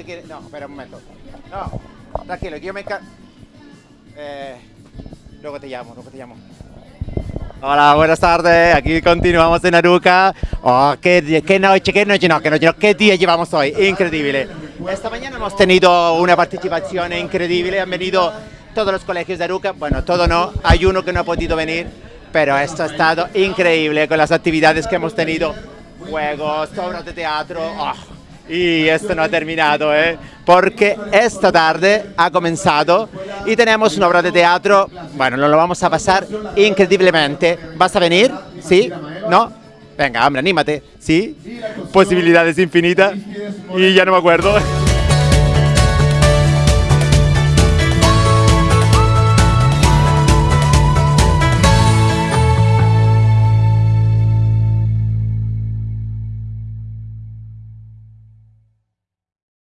espera un momento. No, tranquilo, que yo me. Eh, luego te llamo, luego te llamo. Hola, buenas tardes. Aquí continuamos en Aruca. Oh, qué, qué noche, qué noche, no, qué noche, no, qué día llevamos hoy. Increíble. Esta mañana hemos tenido una participación increíble. Han venido todos los colegios de Aruca. Bueno, todo no. Hay uno que no ha podido venir. Pero esto ha estado increíble con las actividades que hemos tenido. Juegos, obras de teatro. Oh, y esto no ha terminado, ¿eh? porque esta tarde ha comenzado y tenemos una obra de teatro, bueno, nos lo vamos a pasar increíblemente. ¿Vas a venir? ¿Sí? ¿No? Venga, hombre, anímate. ¿Sí? Posibilidades infinitas y ya no me acuerdo.